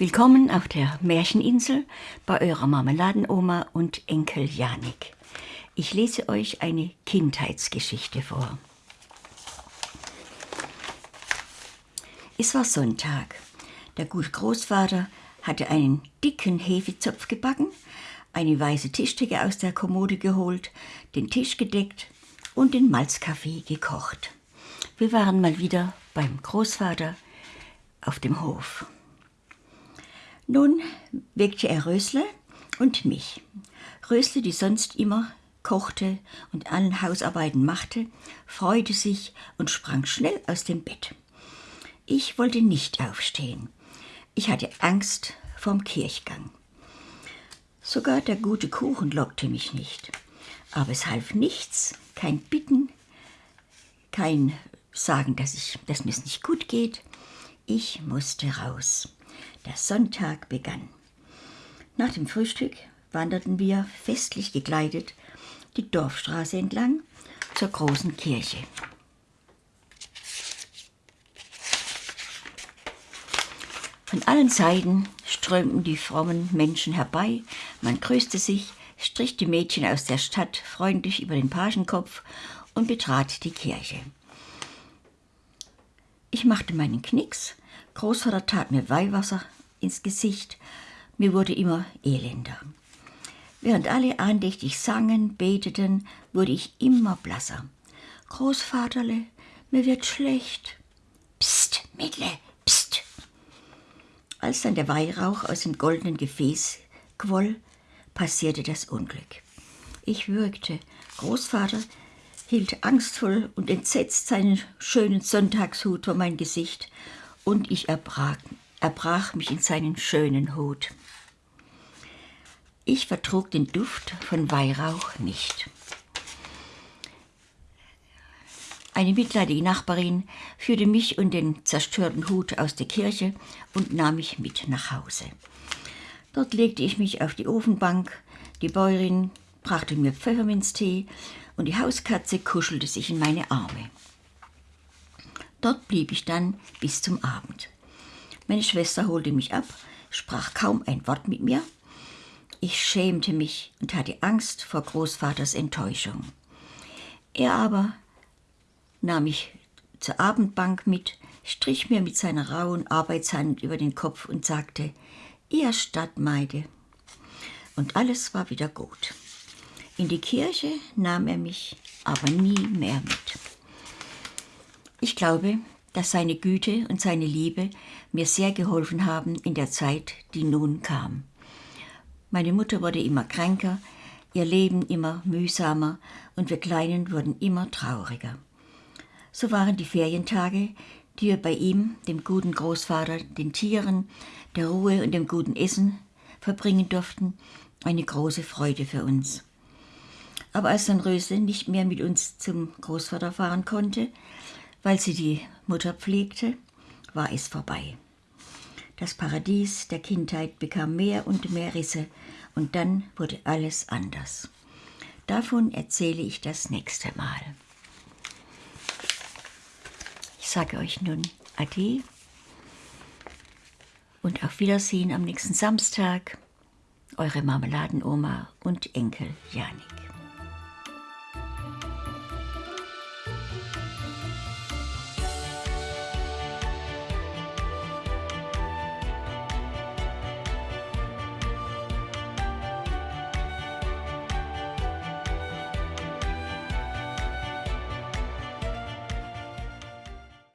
Willkommen auf der Märcheninsel bei eurer Marmeladenoma und Enkel Janik. Ich lese euch eine Kindheitsgeschichte vor. Es war Sonntag. Der gute Großvater hatte einen dicken Hefezopf gebacken, eine weiße Tischdecke aus der Kommode geholt, den Tisch gedeckt und den Malzkaffee gekocht. Wir waren mal wieder beim Großvater auf dem Hof. Nun weckte er Rösle und mich. Rösle, die sonst immer kochte und allen Hausarbeiten machte, freute sich und sprang schnell aus dem Bett. Ich wollte nicht aufstehen. Ich hatte Angst vom Kirchgang. Sogar der gute Kuchen lockte mich nicht. Aber es half nichts, kein Bitten, kein Sagen, dass, ich, dass mir es nicht gut geht. Ich musste raus. Der Sonntag begann. Nach dem Frühstück wanderten wir festlich gekleidet die Dorfstraße entlang zur großen Kirche. Von allen Seiten strömten die frommen Menschen herbei, man grüßte sich, strich die Mädchen aus der Stadt freundlich über den Pagenkopf und betrat die Kirche. Ich machte meinen Knicks, Großvater tat mir Weihwasser ins Gesicht, mir wurde immer elender. Während alle andächtig sangen, beteten, wurde ich immer blasser. Großvaterle, mir wird schlecht. Psst, Mädle, psst. Als dann der Weihrauch aus dem goldenen Gefäß quoll, passierte das Unglück. Ich würgte. Großvater hielt angstvoll und entsetzt seinen schönen Sonntagshut vor mein Gesicht und ich erbrach, erbrach mich in seinen schönen Hut. Ich vertrug den Duft von Weihrauch nicht. Eine mitleidige Nachbarin führte mich und den zerstörten Hut aus der Kirche und nahm mich mit nach Hause. Dort legte ich mich auf die Ofenbank, die Bäuerin brachte mir Pfefferminztee und die Hauskatze kuschelte sich in meine Arme. Dort blieb ich dann bis zum Abend. Meine Schwester holte mich ab, sprach kaum ein Wort mit mir. Ich schämte mich und hatte Angst vor Großvaters Enttäuschung. Er aber nahm mich zur Abendbank mit, strich mir mit seiner rauen Arbeitshand über den Kopf und sagte, ihr Stadtmeide. Und alles war wieder gut. In die Kirche nahm er mich aber nie mehr mit. Ich glaube, dass seine Güte und seine Liebe mir sehr geholfen haben in der Zeit, die nun kam. Meine Mutter wurde immer kränker, ihr Leben immer mühsamer und wir Kleinen wurden immer trauriger. So waren die Ferientage, die wir bei ihm, dem guten Großvater, den Tieren, der Ruhe und dem guten Essen verbringen durften, eine große Freude für uns. Aber als dann Röse nicht mehr mit uns zum Großvater fahren konnte, weil sie die Mutter pflegte, war es vorbei. Das Paradies der Kindheit bekam mehr und mehr Risse und dann wurde alles anders. Davon erzähle ich das nächste Mal. Ich sage euch nun Ade und auf Wiedersehen am nächsten Samstag. Eure Marmeladenoma und Enkel Janik.